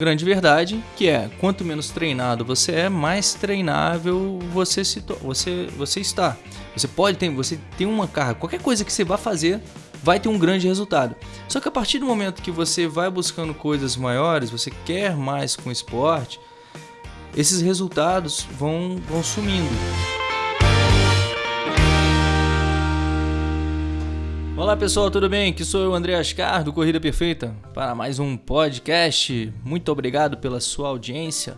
grande verdade, que é quanto menos treinado você é, mais treinável você se você você está. Você pode ter, você tem uma carga, qualquer coisa que você vá fazer vai ter um grande resultado. Só que a partir do momento que você vai buscando coisas maiores, você quer mais com esporte, esses resultados vão vão sumindo. Olá pessoal, tudo bem? Aqui sou eu, André Ascar, do Corrida Perfeita, para mais um podcast. Muito obrigado pela sua audiência.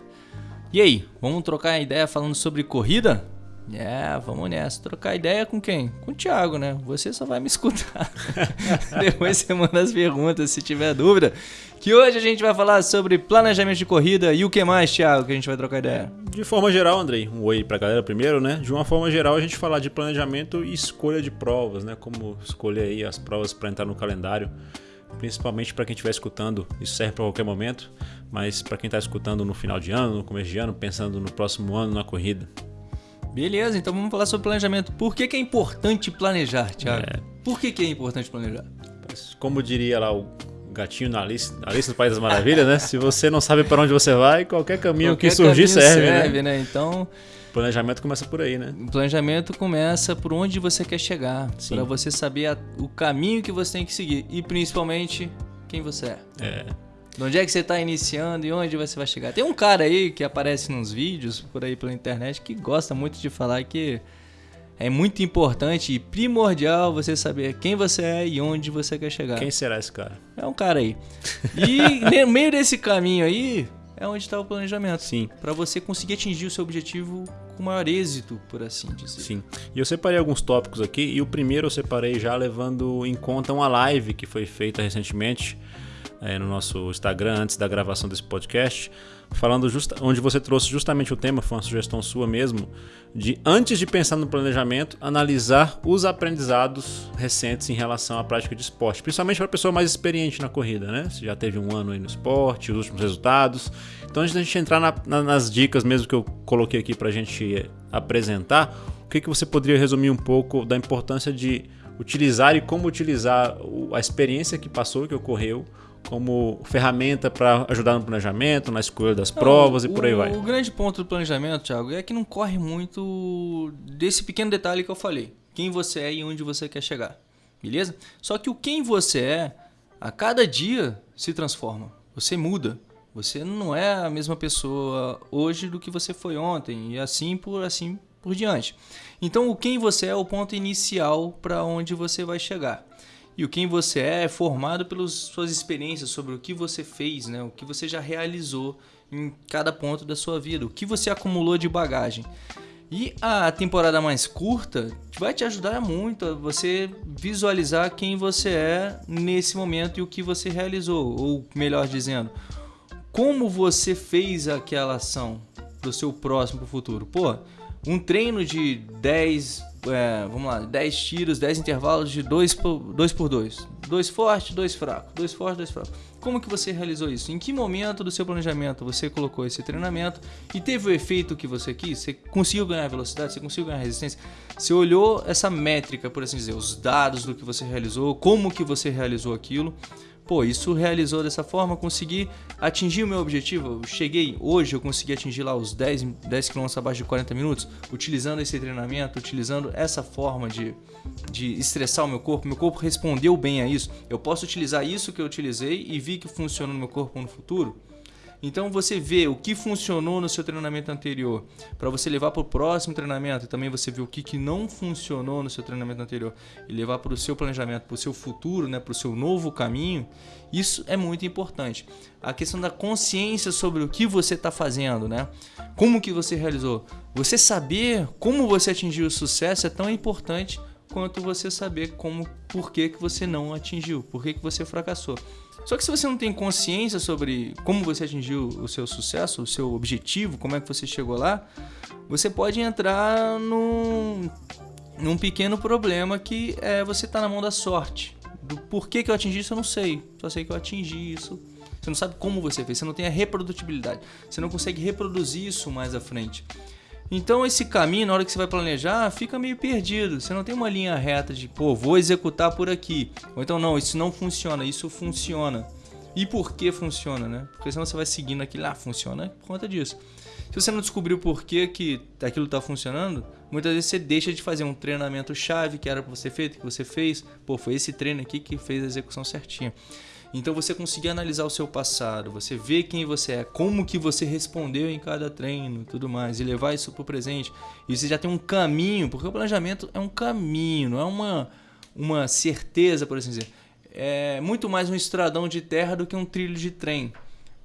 E aí, vamos trocar ideia falando sobre corrida? É, vamos nessa. Trocar ideia com quem? Com o Thiago, né? Você só vai me escutar. Depois você manda as perguntas se tiver dúvida. Que hoje a gente vai falar sobre planejamento de corrida e o que mais, Thiago, que a gente vai trocar ideia? De forma geral, Andrei, um oi pra galera primeiro, né? De uma forma geral, a gente falar de planejamento e escolha de provas, né? Como escolher aí as provas para entrar no calendário principalmente para quem estiver escutando, isso serve para qualquer momento, mas para quem está escutando no final de ano, no começo de ano, pensando no próximo ano na corrida. Beleza, então vamos falar sobre planejamento. Por que, que é importante planejar, Thiago? É. Por que, que é importante planejar? Como diria lá o gatinho na Alice, Alice no País das Maravilhas, né? Se você não sabe para onde você vai, qualquer caminho qualquer que surgir caminho serve, né? serve, né? né? Então, planejamento começa por aí, né? O planejamento começa por onde você quer chegar, para você saber a, o caminho que você tem que seguir e principalmente quem você é. É. De onde é que você está iniciando e onde você vai chegar? Tem um cara aí que aparece nos vídeos por aí pela internet que gosta muito de falar que é muito importante e primordial você saber quem você é e onde você quer chegar. Quem será esse cara? É um cara aí. E no meio desse caminho aí é onde está o planejamento. Sim. Para você conseguir atingir o seu objetivo com maior êxito, por assim dizer. Sim. E eu separei alguns tópicos aqui e o primeiro eu separei já levando em conta uma live que foi feita recentemente é, no nosso Instagram antes da gravação desse podcast, falando justa, onde você trouxe justamente o tema, foi uma sugestão sua mesmo, de antes de pensar no planejamento, analisar os aprendizados recentes em relação à prática de esporte, principalmente para a pessoa mais experiente na corrida, né? Você já teve um ano aí no esporte, os últimos resultados. Então, antes da gente entrar na, na, nas dicas mesmo que eu coloquei aqui para a gente apresentar, o que, que você poderia resumir um pouco da importância de utilizar e como utilizar a experiência que passou, que ocorreu, como ferramenta para ajudar no planejamento, na escolha das provas não, e por aí vai. O grande ponto do planejamento, Thiago, é que não corre muito desse pequeno detalhe que eu falei. Quem você é e onde você quer chegar. Beleza? Só que o quem você é, a cada dia se transforma. Você muda. Você não é a mesma pessoa hoje do que você foi ontem e assim por assim por diante. Então, o quem você é é o ponto inicial para onde você vai chegar. E o quem você é é formado pelas suas experiências sobre o que você fez, né? o que você já realizou em cada ponto da sua vida, o que você acumulou de bagagem. E a temporada mais curta vai te ajudar muito a você visualizar quem você é nesse momento e o que você realizou, ou melhor dizendo, como você fez aquela ação para o seu próximo futuro. Pô, um treino de 10, é, vamos lá, 10 tiros, 10 intervalos de 2 por 2. Por dois. dois forte, dois fraco. Dois forte, dois fraco. Como que você realizou isso? Em que momento do seu planejamento você colocou esse treinamento e teve o efeito que você quis? Você conseguiu ganhar velocidade? Você conseguiu ganhar resistência? Você olhou essa métrica, por assim dizer, os dados do que você realizou, como que você realizou aquilo pô, isso realizou dessa forma, consegui atingir o meu objetivo. Eu cheguei hoje, eu consegui atingir lá os 10, 10 km abaixo de 40 minutos, utilizando esse treinamento, utilizando essa forma de, de estressar o meu corpo. Meu corpo respondeu bem a isso. Eu posso utilizar isso que eu utilizei e vi que funciona no meu corpo no futuro. Então você vê o que funcionou no seu treinamento anterior para você levar para o próximo treinamento e também você vê o que, que não funcionou no seu treinamento anterior e levar para o seu planejamento, para o seu futuro, né, para o seu novo caminho. Isso é muito importante. A questão da consciência sobre o que você está fazendo, né? Como que você realizou. Você saber como você atingiu o sucesso é tão importante quanto você saber como, por que, que você não atingiu, por que, que você fracassou. Só que se você não tem consciência sobre como você atingiu o seu sucesso, o seu objetivo, como é que você chegou lá, você pode entrar num, num pequeno problema que é você tá na mão da sorte. Do porquê que eu atingi isso, eu não sei. Só sei que eu atingi isso. Você não sabe como você fez, você não tem a reprodutibilidade. Você não consegue reproduzir isso mais à frente. Então esse caminho, na hora que você vai planejar, fica meio perdido. Você não tem uma linha reta de, pô, vou executar por aqui. Ou então, não, isso não funciona, isso funciona. E por que funciona, né? Porque senão você vai seguindo aquilo, ah, funciona por conta disso. Se você não descobriu por que, que aquilo está funcionando, muitas vezes você deixa de fazer um treinamento chave que era para você feito, que você fez. Pô, foi esse treino aqui que fez a execução certinha. Então você conseguir analisar o seu passado, você ver quem você é, como que você respondeu em cada treino, tudo mais, e levar isso para o presente. E você já tem um caminho, porque o planejamento é um caminho, não é uma, uma certeza, por assim dizer. É muito mais um estradão de terra do que um trilho de trem.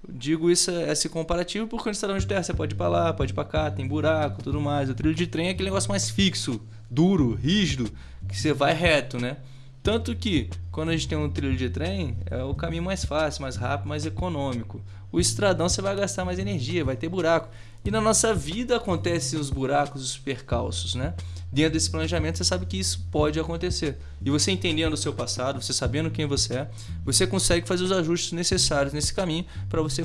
Digo isso esse comparativo porque no estradão de terra você pode ir para lá, pode ir para cá, tem buraco, tudo mais. O trilho de trem é aquele negócio mais fixo, duro, rígido, que você vai reto, né? Tanto que, quando a gente tem um trilho de trem, é o caminho mais fácil, mais rápido, mais econômico. O estradão você vai gastar mais energia, vai ter buraco. E na nossa vida acontecem os buracos, os percalços, né? Dentro desse planejamento você sabe que isso pode acontecer. E você entendendo o seu passado, você sabendo quem você é, você consegue fazer os ajustes necessários nesse caminho para você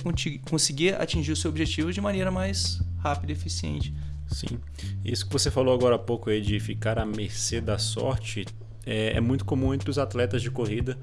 conseguir atingir o seu objetivo de maneira mais rápida e eficiente. Sim. Isso que você falou agora há pouco aí de ficar à mercê da sorte é, é muito comum entre os atletas de corrida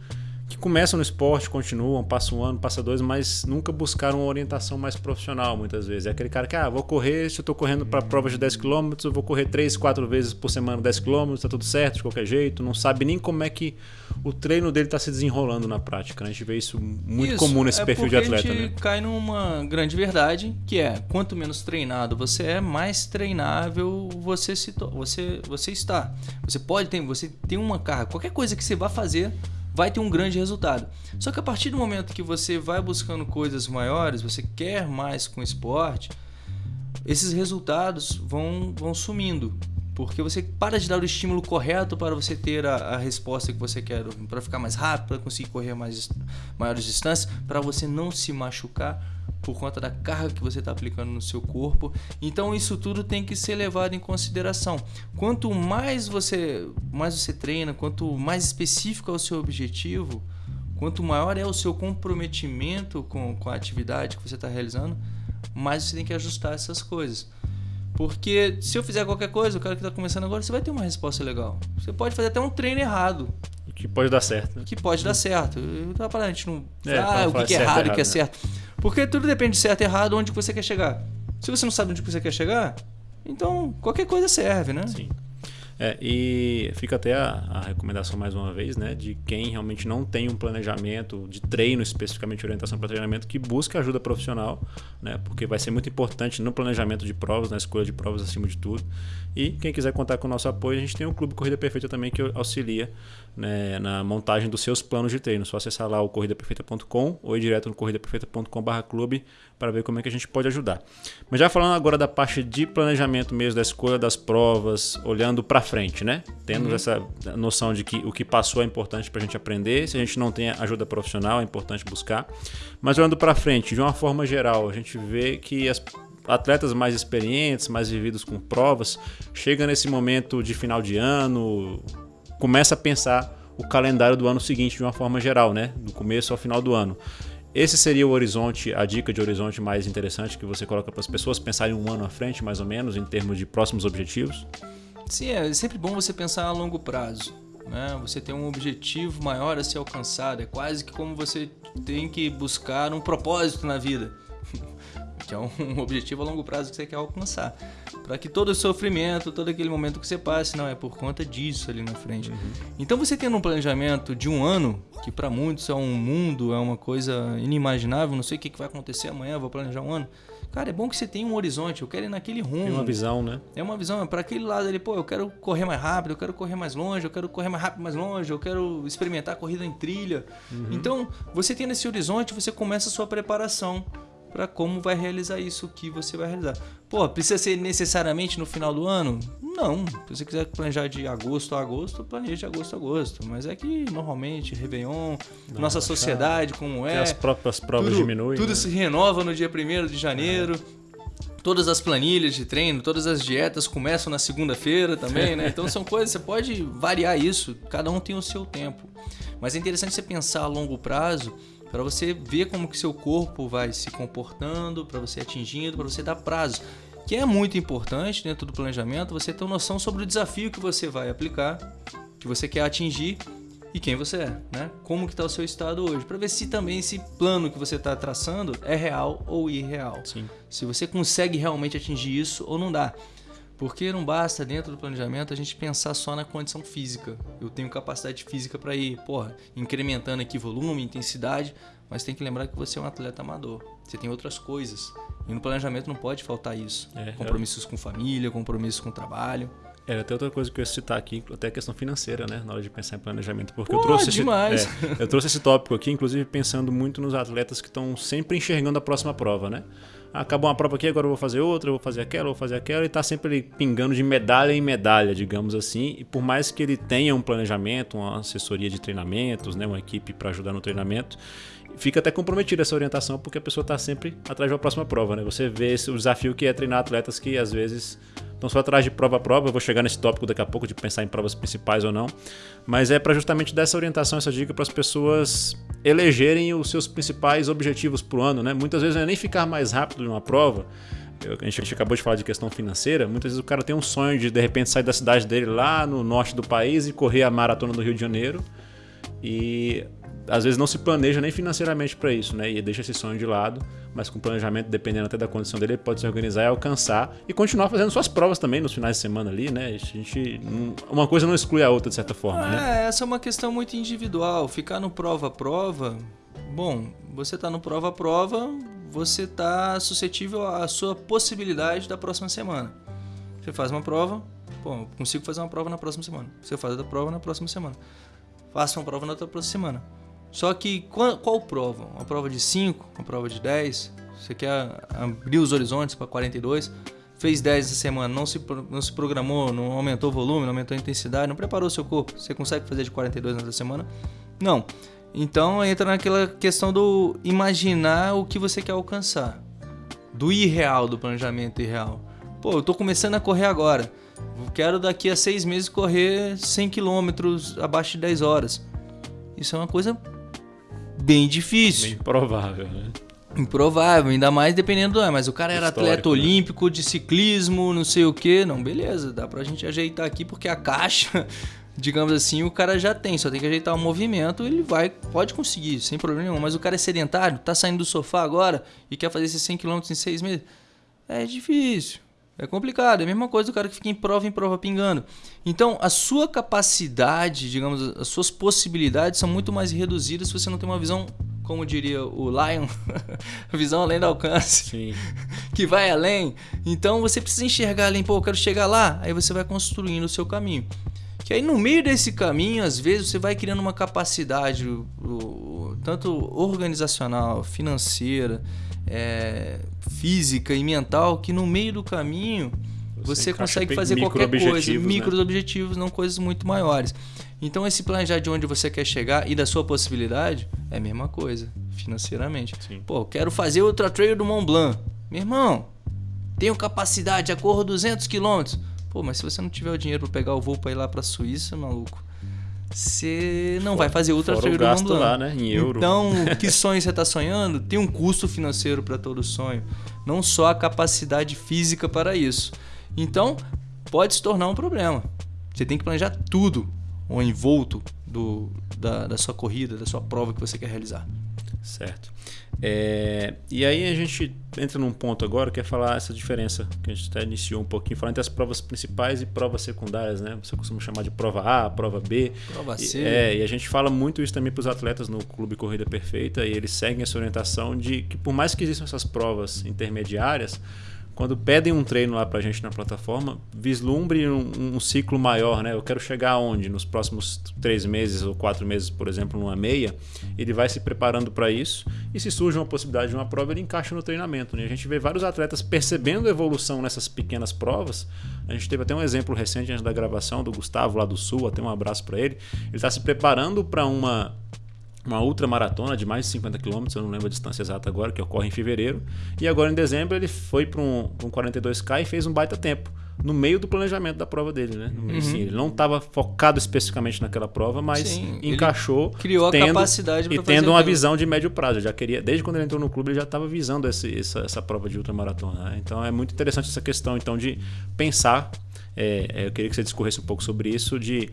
que começam no esporte, continuam, passam um ano, passa dois, mas nunca buscaram uma orientação mais profissional, muitas vezes. É aquele cara que, ah, vou correr, se eu estou correndo para provas de 10 km, eu vou correr 3, 4 vezes por semana 10 km, tá tudo certo, de qualquer jeito, não sabe nem como é que o treino dele está se desenrolando na prática. Né? A gente vê isso muito isso, comum nesse é perfil de atleta. A gente né? cai numa grande verdade, que é, quanto menos treinado você é, mais treinável você, se você, você está. Você pode ter, você tem uma carga, qualquer coisa que você vá fazer vai ter um grande resultado. Só que a partir do momento que você vai buscando coisas maiores, você quer mais com esporte, esses resultados vão, vão sumindo. Porque você para de dar o estímulo correto para você ter a, a resposta que você quer, para ficar mais rápido, para conseguir correr mais, maiores distâncias, para você não se machucar por conta da carga que você está aplicando no seu corpo. Então isso tudo tem que ser levado em consideração. Quanto mais você, mais você treina, quanto mais específico é o seu objetivo, quanto maior é o seu comprometimento com, com a atividade que você está realizando, mais você tem que ajustar essas coisas. Porque se eu fizer qualquer coisa, o cara que está começando agora, você vai ter uma resposta legal. Você pode fazer até um treino errado. Que pode dar certo. Que pode dar certo. Eu tava falando, a gente não. É, ah, o que, que é errado e o que é né? Porque tudo depende de certo e errado, onde você quer chegar. Se você não sabe onde você quer chegar, então qualquer coisa serve, né? Sim. É, e fica até a, a, recomendação mais uma vez, né, de quem realmente não tem um planejamento de treino, especificamente orientação para treinamento, que busque ajuda profissional, né, porque vai ser muito importante no planejamento de provas, na escolha de provas acima de tudo. E quem quiser contar com o nosso apoio, a gente tem o Clube Corrida Perfeita também que auxilia né, na montagem dos seus planos de treino. Só acessar lá o corridaperfeita.com ou ir direto no corridaperfeita.com/clube para ver como é que a gente pode ajudar. Mas já falando agora da parte de planejamento mesmo, da escolha das provas, olhando para frente, né? Tendo uhum. essa noção de que o que passou é importante para a gente aprender. Se a gente não tem ajuda profissional, é importante buscar. Mas olhando para frente, de uma forma geral, a gente vê que as atletas mais experientes, mais vividos com provas, chega nesse momento de final de ano, começa a pensar o calendário do ano seguinte de uma forma geral, né? Do começo ao final do ano. Esse seria o horizonte, a dica de horizonte mais interessante que você coloca para as pessoas pensarem um ano à frente, mais ou menos, em termos de próximos objetivos? Sim, é sempre bom você pensar a longo prazo. Né? Você tem um objetivo maior a ser alcançado. É quase que como você tem que buscar um propósito na vida que é um objetivo a longo prazo que você quer alcançar. Para que todo o sofrimento, todo aquele momento que você passe, não, é por conta disso ali na frente. Uhum. Então você tendo um planejamento de um ano, que para muitos é um mundo, é uma coisa inimaginável, não sei o que vai acontecer amanhã, vou planejar um ano. Cara, é bom que você tenha um horizonte, eu quero ir naquele rumo. Tem uma visão, né? É uma visão, é para aquele lado ali, pô, eu quero correr mais rápido, eu quero correr mais longe, eu quero correr mais rápido, mais longe, eu quero experimentar a corrida em trilha. Uhum. Então, você tendo esse horizonte, você começa a sua preparação para como vai realizar isso que você vai realizar. Pô, precisa ser necessariamente no final do ano? Não. Se você quiser planejar de agosto a agosto, planeje de agosto a agosto. Mas é que normalmente, Réveillon, Não, nossa sociedade, como é. as próprias provas tudo, diminuem. Tudo né? se renova no dia 1 de janeiro. É. Todas as planilhas de treino, todas as dietas começam na segunda-feira também, né? Então são coisas, você pode variar isso, cada um tem o seu tempo. Mas é interessante você pensar a longo prazo para você ver como que seu corpo vai se comportando, para você atingindo, para você dar prazo. Que é muito importante dentro do planejamento você ter noção sobre o desafio que você vai aplicar, que você quer atingir e quem você é, né? Como que está o seu estado hoje, para ver se também esse plano que você está traçando é real ou irreal. Sim. Se você consegue realmente atingir isso ou não dá. Porque não basta dentro do planejamento a gente pensar só na condição física. Eu tenho capacidade física para ir, porra, incrementando aqui volume, intensidade, mas tem que lembrar que você é um atleta amador. Você tem outras coisas. E no planejamento não pode faltar isso. É, compromissos com família, compromissos com trabalho. Era até outra coisa que eu ia citar aqui, até a questão financeira, né? Na hora de pensar em planejamento. Porque Pô, eu trouxe demais. Esse, é, eu trouxe esse tópico aqui, inclusive pensando muito nos atletas que estão sempre enxergando a próxima prova, né? Acabou uma prova aqui, agora eu vou fazer outra, eu vou fazer aquela, eu vou fazer aquela, e tá sempre pingando de medalha em medalha, digamos assim. E por mais que ele tenha um planejamento, uma assessoria de treinamentos, né? Uma equipe para ajudar no treinamento, fica até comprometida essa orientação, porque a pessoa está sempre atrás da próxima prova, né? Você vê o desafio que é treinar atletas que às vezes estão só atrás de prova a prova. Eu vou chegar nesse tópico daqui a pouco de pensar em provas principais ou não, mas é para justamente dar essa orientação, essa dica para as pessoas elegerem os seus principais objetivos para o ano, né? Muitas vezes não é nem ficar mais rápido em uma prova. A gente acabou de falar de questão financeira. Muitas vezes o cara tem um sonho de de repente sair da cidade dele lá no norte do país e correr a maratona do Rio de Janeiro. E às vezes não se planeja nem financeiramente para isso, né? E deixa esse sonho de lado, mas com planejamento, dependendo até da condição dele, ele pode se organizar e alcançar e continuar fazendo suas provas também nos finais de semana ali, né? A gente, uma coisa não exclui a outra de certa forma, é, né? essa é uma questão muito individual. Ficar no prova a prova, bom, você está no prova a prova, você está suscetível à sua possibilidade da próxima semana. Você faz uma prova, bom, consigo fazer uma prova na próxima semana. Você faz a prova na próxima semana. Faça uma prova na outra próxima semana. Só que qual, qual prova? Uma prova de 5, uma prova de 10? Você quer abrir os horizontes para 42? Fez 10 essa semana, não se, não se programou, não aumentou o volume, não aumentou a intensidade, não preparou seu corpo. Você consegue fazer de 42 nessa semana? Não. Então entra naquela questão do imaginar o que você quer alcançar. Do irreal, do planejamento irreal. Pô, eu tô começando a correr agora. Quero daqui a seis meses correr 100 km abaixo de 10 horas. Isso é uma coisa bem difícil. Bem provável, né? Improvável, ainda mais dependendo do. Mas o cara era Histórico, atleta né? olímpico de ciclismo, não sei o que. Não, beleza, dá pra gente ajeitar aqui porque a caixa, digamos assim, o cara já tem, só tem que ajeitar o movimento, ele vai, pode conseguir, sem problema nenhum. Mas o cara é sedentário, tá saindo do sofá agora e quer fazer esses 100 km em seis meses. É difícil. É complicado, é a mesma coisa do cara que fica em prova em prova pingando. Então, a sua capacidade, digamos, as suas possibilidades são muito mais reduzidas se você não tem uma visão, como diria o Lion, visão além do alcance, Sim. que vai além. Então, você precisa enxergar além, pô, eu quero chegar lá, aí você vai construindo o seu caminho. Que aí no meio desse caminho, às vezes, você vai criando uma capacidade, tanto organizacional, financeira, é, física e mental, que no meio do caminho Você você, consegue fazer qualquer coisa, né? micros objetivos, não coisas muito maiores. Então esse planejar de onde você quer chegar e da sua possibilidade é a mesma coisa, financeiramente. Sim. Pô, quero fazer outra trail do Mont Blanc. Meu irmão, tenho capacidade, corro 200 quilômetros. Pô, mas se você não tiver o dinheiro para pegar o voo para ir lá para Suíça, maluco, você não vai fazer outra fora trail o gasto lá, né, em euro. Então, que sonho você está sonhando? Tem um custo financeiro para todo sonho, não só a capacidade física para isso. Então, pode se tornar um problema. Você tem que planejar tudo, o envolto do, da, da sua corrida, da sua prova que você quer realizar. Certo. É, e aí a gente entra num ponto agora que é falar essa diferença que a gente até iniciou um pouquinho, falando entre as provas principais e provas secundárias, né? Você costuma chamar de prova A, prova B. Prova E- C. É, e a gente fala muito isso também para os atletas no Clube Corrida Perfeita e eles seguem essa orientação de que por mais que existam essas provas intermediárias, quando pedem um treino lá pra gente na plataforma, vislumbre um, um ciclo maior, né? Eu quero chegar aonde? Nos próximos três meses ou quatro meses, por exemplo, numa meia, ele vai se preparando para isso e se surge uma possibilidade de uma prova, ele encaixa no treinamento. Né? A gente vê vários atletas percebendo a evolução nessas pequenas provas. A gente teve até um exemplo recente antes da gravação do Gustavo lá do Sul, até um abraço para ele. Ele está se preparando para uma uma ultramaratona de mais de 50 km, eu não lembro a distância exata agora, que ocorre em fevereiro. E agora em dezembro ele foi para um, um 42K e fez um baita tempo. No meio do planejamento da prova dele, né? Meio, assim, ele não estava focado especificamente naquela prova, mas Sim, encaixou. criou a tendo- capacidade E tendo uma aquilo. visão de médio prazo. Já queria, desde quando ele entrou no clube, ele já estava visando esse- essa, essa prova de ultramaratona. né? Então é muito interessante essa questão então de pensar. é, é, eu queria que você discorresse um pouco sobre isso, de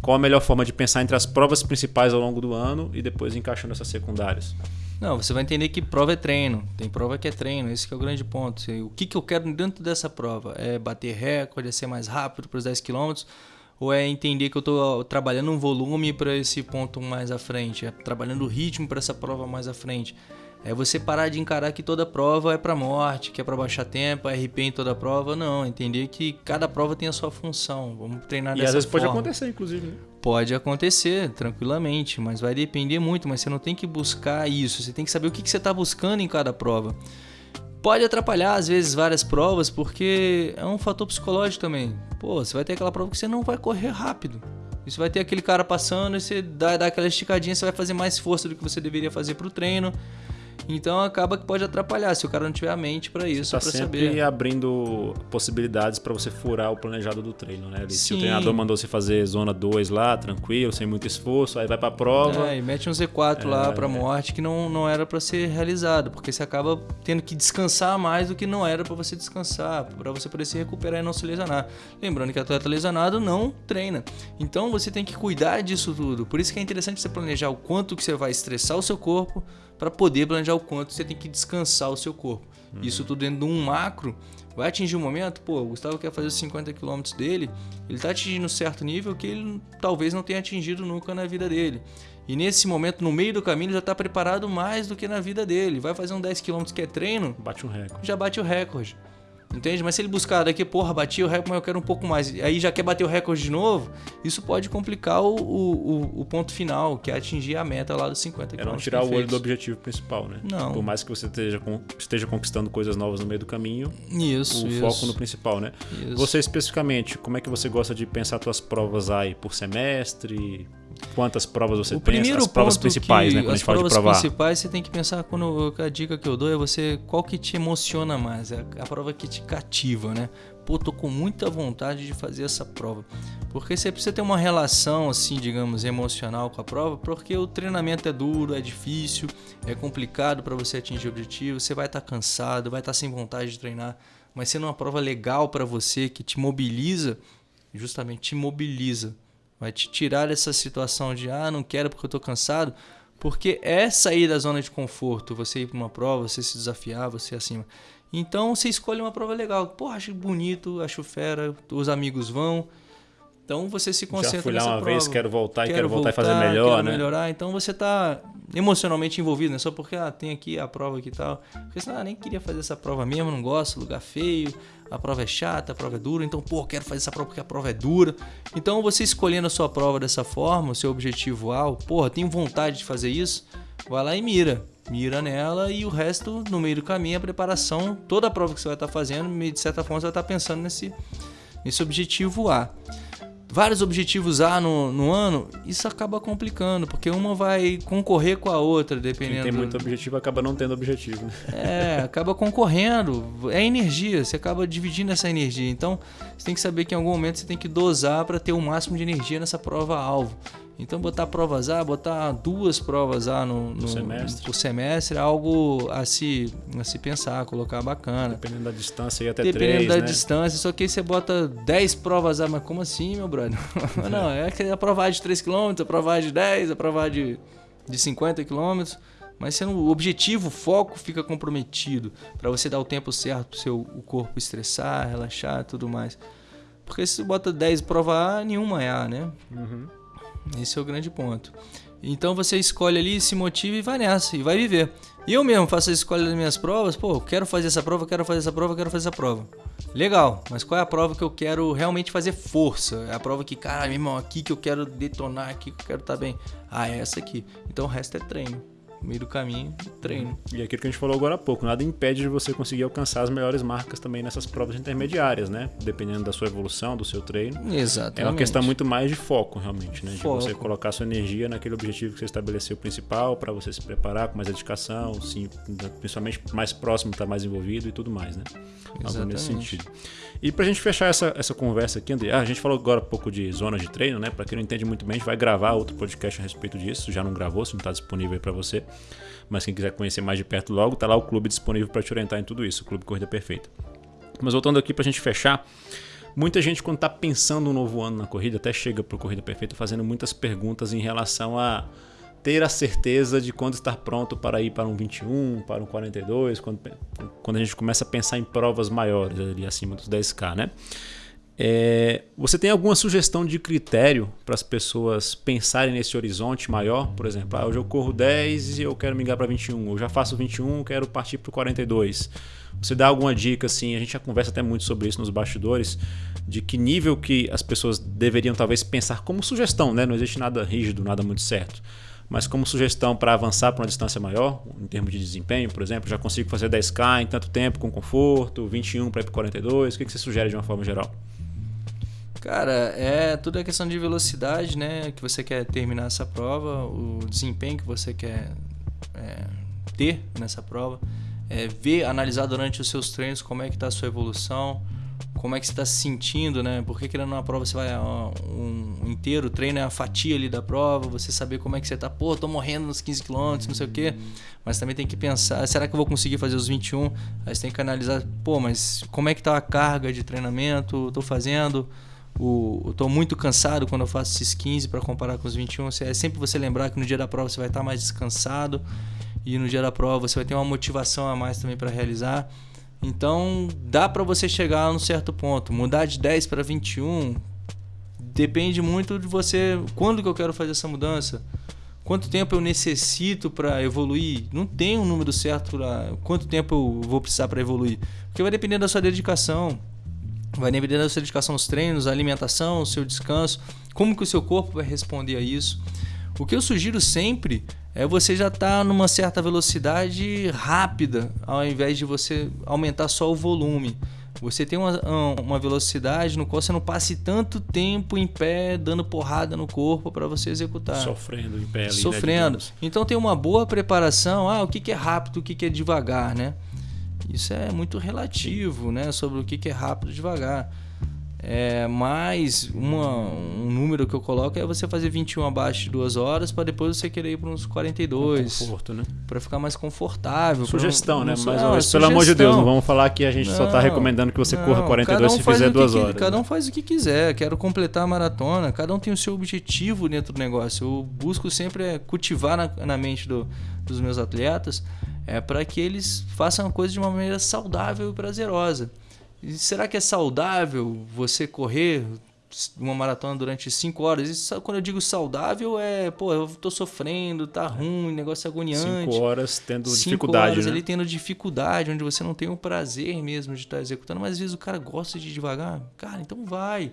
qual a melhor forma de pensar entre as provas principais ao longo do ano e depois encaixando essas secundárias? Não, você vai entender que prova é treino. Tem prova que é treino, esse que é o grande ponto. O que, que eu quero dentro dessa prova? É bater recorde, é ser mais rápido para os 10 km? Ou é entender que eu estou trabalhando um volume para esse ponto mais à frente? É trabalhando o ritmo para essa prova mais à frente? É você parar de encarar que toda prova é para morte, que é para baixar tempo, RP em toda prova. Não, entender que cada prova tem a sua função. Vamos treinar e dessa às vezes forma. pode acontecer, inclusive. Né? Pode acontecer, tranquilamente, mas vai depender muito. Mas você não tem que buscar isso. Você tem que saber o que, você está buscando em cada prova. Pode atrapalhar, às vezes, várias provas, porque é um fator psicológico também. Pô, você vai ter aquela prova que você não vai correr rápido. E você vai ter aquele cara passando e você dá, dá aquela esticadinha, você vai fazer mais força do que você deveria fazer para o treino. Então acaba que pode atrapalhar se o cara não tiver a mente para isso, tá para sempre saber. abrindo possibilidades para você furar o planejado do treino, né? Se o treinador mandou você fazer zona 2 lá, tranquilo, sem muito esforço, aí vai para a prova. É, e mete um Z4 é, lá para morte que não, não era para ser realizado, porque você acaba tendo que descansar mais do que não era para você descansar, para você poder se recuperar e não se lesionar. Lembrando que atleta lesionado não treina. Então você tem que cuidar disso tudo. Por isso que é interessante você planejar o quanto que você vai estressar o seu corpo para poder planejar o quanto você tem que descansar o seu corpo. Uhum. Isso tudo dentro de um macro vai atingir um momento, pô, o Gustavo quer fazer os 50 km dele, ele está atingindo um certo nível que ele talvez não tenha atingido nunca na vida dele. E nesse momento, no meio do caminho, ele já está preparado mais do que na vida dele. Vai fazer um 10 km que é treino, bate um recorde. Já bate o recorde. Entende? Mas se ele buscar daqui, porra, bati o recorde, mas eu quero um pouco mais. Aí já quer bater o recorde de novo, isso pode complicar o, o, o ponto final, que é atingir a meta lá dos 50 km. É não tirar o olho do objetivo principal, né? Não. Por mais que você esteja, esteja conquistando coisas novas no meio do caminho, isso, o isso. foco no principal, né? Isso. Você especificamente, como é que você gosta de pensar suas provas aí por semestre? Quantas provas você o tem? Primeiro as provas principais, que, né? Quando as a gente fala provas de provar. principais você tem que pensar quando a dica que eu dou é você qual que te emociona mais, é a prova que te cativa, né? Pô, tô com muita vontade de fazer essa prova. Porque você precisa ter uma relação assim, digamos, emocional com a prova, porque o treinamento é duro, é difícil, é complicado para você atingir o objetivo, você vai estar tá cansado, vai estar tá sem vontade de treinar, mas sendo uma prova legal para você que te mobiliza, justamente te mobiliza Vai te tirar dessa situação de, ah, não quero porque eu estou cansado. Porque é sair da zona de conforto, você ir para uma prova, você se desafiar, você ir acima. Então você escolhe uma prova legal. Porra, acho bonito, acho fera, os amigos vão. Então você se concentra Já fui lá uma prova. vez, quero voltar quero e quero voltar voltar, e fazer melhor, quero né? melhorar. Então você está emocionalmente envolvido, né? Só porque ah, tem aqui a prova aqui e tal. Porque senão, ah, nem queria fazer essa prova mesmo, não gosto, lugar feio, a prova é chata, a prova é dura. Então, pô, quero fazer essa prova porque a prova é dura. Então você escolhendo a sua prova dessa forma, o seu objetivo A, porra, tenho vontade de fazer isso, vai lá e mira mira nela e o resto no meio do caminho a preparação toda a prova que você vai estar fazendo de certa forma você vai estar pensando nesse nesse objetivo A vários objetivos A no, no ano, isso acaba complicando, porque uma vai concorrer com a outra, dependendo. Quem tem muito objetivo acaba não tendo objetivo. Né? É, acaba concorrendo. É energia, você acaba dividindo essa energia. Então, você tem que saber que em algum momento você tem que dosar para ter o máximo de energia nessa prova-alvo. Então botar provas A, botar duas provas A no, no semestre. por semestre é algo a se, a se pensar, colocar bacana. Dependendo da distância e até Dependendo três, da né? distância, só que aí você bota 10 provas A, mas como assim, meu brother? Não, é que aprovar de 3 km, aprovar de 10, aprovar de, de 50 km. Mas sendo o objetivo, o foco fica comprometido para você dar o tempo certo para o seu o corpo estressar, relaxar tudo mais. Porque se você bota 10 prova A, nenhuma é A, né? Uhum. Esse é o grande ponto. Então você escolhe ali, se motiva e vai nessa, e vai viver. E eu mesmo faço a escolha das minhas provas, pô, quero fazer essa prova, quero fazer essa prova, quero fazer essa prova. Legal, mas qual é a prova que eu quero realmente fazer força? É a prova que, cara, meu irmão, aqui que eu quero detonar, aqui que eu quero estar tá bem. Ah, é essa aqui. Então o resto é treino no meio do caminho, treino. E aquilo que a gente falou agora há pouco, nada impede de você conseguir alcançar as melhores marcas também nessas provas intermediárias, né? Dependendo da sua evolução, do seu treino. Exatamente. É uma questão muito mais de foco, realmente, né? Foco. De você colocar sua energia naquele objetivo que você estabeleceu principal, para você se preparar com mais dedicação, sim, principalmente mais próximo, estar tá mais envolvido e tudo mais, né? Exatamente. Algo nesse sentido. E pra gente fechar essa, essa conversa aqui, André, ah, a gente falou agora um pouco de zonas de treino, né? Pra quem não entende muito bem, a gente vai gravar outro podcast a respeito disso. Já não gravou, se não tá disponível aí pra você. Mas quem quiser conhecer mais de perto logo, tá lá o clube disponível para te orientar em tudo isso, o Clube Corrida Perfeita. Mas voltando aqui para a gente fechar, Muita gente, quando está pensando um novo ano na corrida, até chega para Corrida Perfeita fazendo muitas perguntas em relação a ter a certeza de quando estar pronto para ir para um 21, para um 42, quando, quando a gente começa a pensar em provas maiores, ali acima dos 10K, né? É, você tem alguma sugestão de critério para as pessoas pensarem nesse horizonte maior? Por exemplo, ah, hoje eu corro 10 e eu quero migrar para 21. Eu já faço 21, quero partir para o 42. Você dá alguma dica assim? A gente já conversa até muito sobre isso nos bastidores, de que nível que as pessoas deveriam talvez pensar como sugestão, né? Não existe nada rígido, nada muito certo. Mas como sugestão para avançar para uma distância maior, em termos de desempenho, por exemplo, já consigo fazer 10K em tanto tempo com conforto, 21 para ir para 42. O que você sugere de uma forma geral? Cara, é tudo é questão de velocidade, né? Que você quer terminar essa prova, o desempenho que você quer é, ter nessa prova, é, ver, analisar durante os seus treinos como é que está a sua evolução, como é que você está se sentindo, né? Porque querendo uma prova você vai ó, um, inteiro, treino é a fatia ali da prova, você saber como é que você está, pô, tô morrendo nos 15 km, não sei o quê. Mas também tem que pensar, será que eu vou conseguir fazer os 21? Aí você tem que analisar, pô, mas como é que tá a carga de treinamento? Tô fazendo o, eu tô muito cansado quando eu faço esses 15 para comparar com os 21. É sempre você lembrar que no dia da prova você vai estar mais descansado e no dia da prova você vai ter uma motivação a mais também para realizar. Então, dá para você chegar a um certo ponto. Mudar de 10 para 21 depende muito de você. Quando que eu quero fazer essa mudança? Quanto tempo eu necessito para evoluir? Não tem um número certo para quanto tempo eu vou precisar para evoluir, porque vai depender da sua dedicação. Vai depender da sua dedicação aos treinos, a alimentação, o seu descanso, como que o seu corpo vai responder a isso. O que eu sugiro sempre é você já estar tá numa certa velocidade rápida, ao invés de você aumentar só o volume. Você tem uma, uma velocidade no qual você não passe tanto tempo em pé, dando porrada no corpo para você executar. Sofrendo em pé ali, né, Sofrendo. Né, então tem uma boa preparação. Ah, o que, que é rápido, o que, que é devagar, né? Isso é muito relativo, né? Sobre o que é rápido e devagar. É, mas uma, um número que eu coloco é você fazer 21 abaixo de 2 horas para depois você querer ir para uns 42. Conforto, né? Para ficar mais confortável. Sugestão, um, né? Mas, não, pelo amor de Deus, não vamos falar que a gente não, só está recomendando que você não, corra 42 um se fizer 2 horas. cada um faz o que quiser. Quero completar a maratona. Cada um tem o seu objetivo dentro do negócio. Eu busco sempre é cultivar na, na mente do, dos meus atletas é para que eles façam a coisa de uma maneira saudável e prazerosa. E será que é saudável você correr uma maratona durante 5 horas? Isso, quando eu digo saudável é, pô, eu tô sofrendo, tá ruim, negócio agoniante. 5 horas tendo cinco dificuldade, horas né? ali tendo dificuldade, onde você não tem o prazer mesmo de estar tá executando, mas às vezes o cara gosta de devagar. Cara, então vai.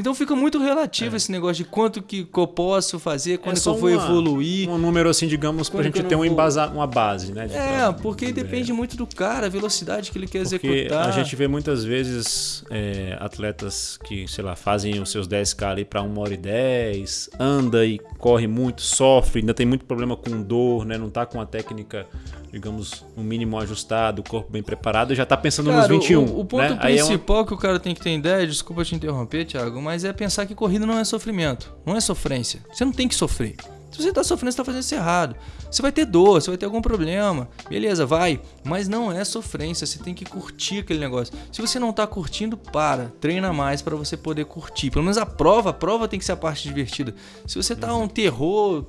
Então fica muito relativo é. esse negócio de quanto que, eu posso fazer, quando é que eu vou uma, evoluir. Um número assim, digamos, para a gente ter um embasa, uma base, né? é, porque depende muito do cara, a velocidade que ele quer porque executar. A gente vê muitas vezes é, atletas que, sei lá, fazem os seus 10K ali para 1 hora e 10, anda e corre muito, sofre, ainda tem muito problema com dor, né? Não tá com a técnica digamos, um mínimo ajustado, o corpo bem preparado, já está pensando cara, nos 21. O, o ponto né? principal é uma... que o cara tem que ter ideia, desculpa te interromper, Thiago, mas é pensar que corrida não é sofrimento, não é sofrência. Você não tem que sofrer. Se você está sofrendo, você está fazendo isso errado. Você vai ter dor, você vai ter algum problema. Beleza, vai. Mas não é sofrência, você tem que curtir aquele negócio. Se você não está curtindo, para. Treina mais para você poder curtir. Pelo menos a prova, a prova tem que ser a parte divertida. Se você tá um terror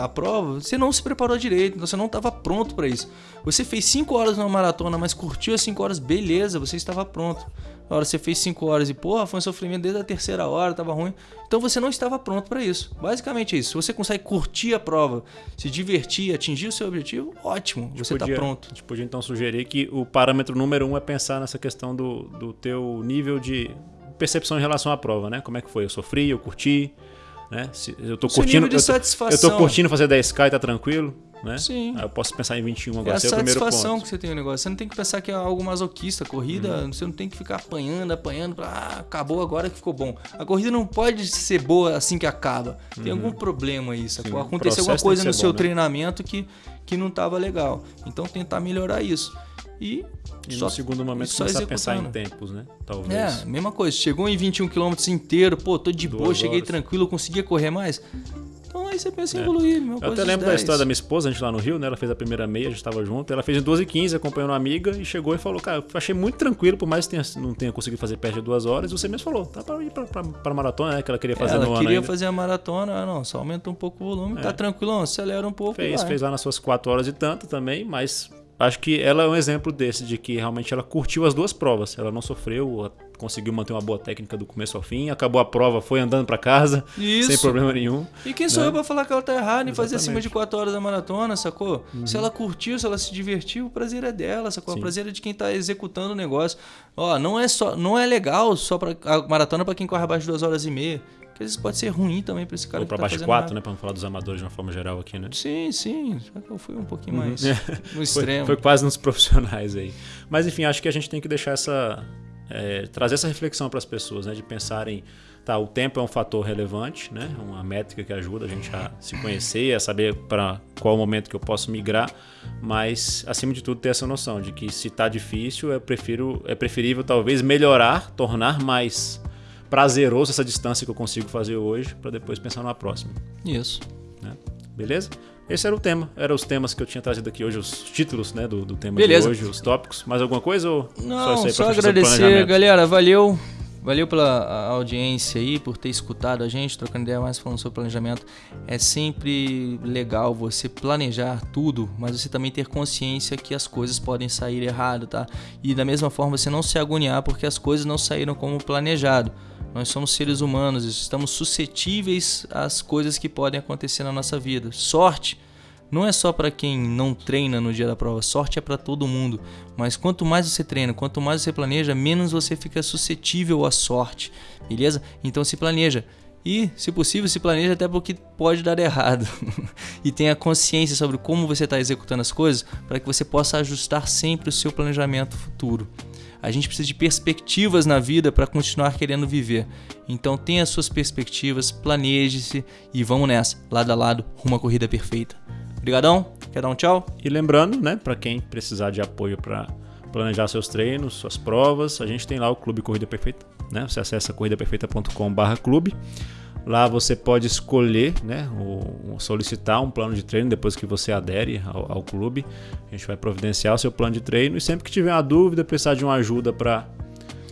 a prova, você não se preparou direito, então você não estava pronto para isso. Você fez 5 horas numa maratona, mas curtiu as 5 horas, beleza, você estava pronto. Hora você fez 5 horas e, porra, foi um sofrimento desde a terceira hora, tava ruim. Então você não estava pronto para isso. Basicamente é isso. Se você consegue curtir a prova, se divertir, atingir o seu objetivo, ótimo, você está pronto. A gente podia então sugerir que o parâmetro número um é pensar nessa questão do, do teu nível de percepção em relação à prova, né? Como é que foi? Eu sofri, eu curti, né? Se eu tô curtindo, de satisfação. eu tô curtindo fazer 10k e tá tranquilo né? Sim. Aí eu posso pensar em 21 agora. É a satisfação que você tem o negócio. Você não tem que pensar que é algo masoquista. Corrida, uhum. você não tem que ficar apanhando, apanhando pra. Ah, acabou agora que ficou bom. A corrida não pode ser boa assim que acaba. Tem uhum. algum problema isso. Sim, Aconteceu alguma coisa no seu né? treinamento que, que não estava legal. Então tentar melhorar isso. E, e só, no segundo momento só começar a pensar em tempos, né? Talvez. É, mesma coisa. Chegou em 21 km inteiro, pô, tô de Duas boa, cheguei horas. tranquilo, conseguia correr mais Aí você pensa em evoluir, meu Eu até lembro da história da minha esposa, a gente lá no Rio, né? Ela fez a primeira meia, a gente estava junto. Ela fez em 12 h 15 acompanhando uma amiga e chegou e falou: Cara, eu achei muito tranquilo, por mais que tenha, não tenha conseguido fazer perto de duas horas. Você mesmo falou: Tá para ir para maratona, né? Que ela queria fazer ela no ano. queria ainda. fazer a maratona, ah, não, só aumenta um pouco o volume, tá tranquilão, acelera um pouco. Fez, fez lá nas suas 4 horas e tanto também, mas acho que ela é um exemplo desse, de que realmente ela curtiu as duas provas. Ela não sofreu, conseguiu manter uma boa técnica do começo ao fim, acabou a prova, foi andando para casa, Isso. sem problema nenhum. E quem sou né? eu pra falar que ela tá errada em fazer acima de 4 horas da maratona, sacou? Uhum. Se ela curtiu, se ela se divertiu, o prazer é dela, sacou? Sim. O prazer é de quem tá executando o negócio. Ó, não é só, não é legal só para a maratona pra quem corre abaixo de 2 horas e meia. Porque às vezes pode ser ruim também pra esse cara Ou que para tá baixo de fazendo 4, nada. né? Pra não falar dos amadores de uma forma geral aqui, né? Sim, sim. Que eu fui um pouquinho mais É. no extremo. Foi, foi quase nos profissionais aí. Mas enfim, acho que a gente tem que deixar essa. é, trazer essa reflexão para as pessoas, né? De pensarem, tá, o tempo é um fator relevante, né? Uma métrica que ajuda a gente a se conhecer, a saber para qual momento que eu posso migrar, mas acima de tudo ter essa noção de que se tá difícil, é, prefiro, é preferível talvez melhorar, tornar mais prazeroso essa distância que eu consigo fazer hoje, para depois pensar numa próxima Isso. né? Beleza? Esse era o tema. Eram os temas que eu tinha trazido aqui hoje, os títulos né, do, do tema Beleza. de hoje, os tópicos. Mais alguma coisa ou Não, isso aí só, sobre agradecer, galera. Valeu. Valeu pela audiência aí, por ter escutado a gente, trocando ideia mais falando sobre planejamento. É sempre legal você planejar tudo, mas você também ter consciência que as coisas podem sair errado, tá? E da mesma forma você não se agoniar porque as coisas não saíram como planejado. Nós somos seres humanos, estamos suscetíveis às coisas que podem acontecer na nossa vida. Sorte não é só para quem não treina no dia da prova, sorte é para todo mundo. Mas quanto mais você treina, quanto mais você planeja, menos você fica suscetível à sorte, beleza? Então se planeja. E, se possível, se planeja até porque pode dar errado. e tenha consciência sobre como você está executando as coisas para que você possa ajustar sempre o seu planejamento futuro. A gente precisa de perspectivas na vida para continuar querendo viver. Então tenha as suas perspectivas, planeje-se e vamos nessa, lado a lado, rumo à corrida perfeita. Obrigadão, quer dar um tchau? E lembrando, né, para quem precisar de apoio para planejar seus treinos, suas provas, a gente tem lá o Clube Corrida Perfeita, né? Você acessa corridaperfeita.com/clube. Lá você pode escolher, né, o, solicitar um plano de treino depois que você adere ao, ao clube. A gente vai providenciar o seu plano de treino e sempre que tiver uma dúvida, precisar de uma ajuda para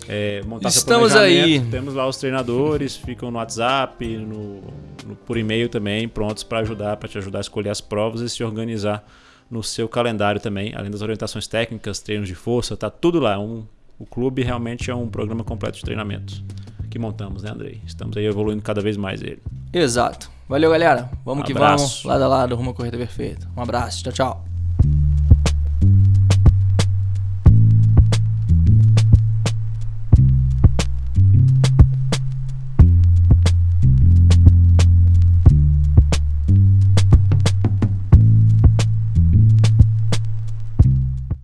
é, montar Estamos seu planejamento, aí. temos lá os treinadores, ficam no WhatsApp, no, no- por e-mail também, prontos para ajudar, para te ajudar a escolher as provas e se organizar no seu calendário também, além das orientações técnicas, treinos de força, tá tudo lá. Um, o clube realmente é um programa completo de treinamentos que montamos, né, Andrei? Estamos aí evoluindo cada vez mais ele. Exato. Valeu, galera. Vamos Um que abraço. vamos, lado a lado, rumo à corrida perfeita. Um abraço, tchau, tchau.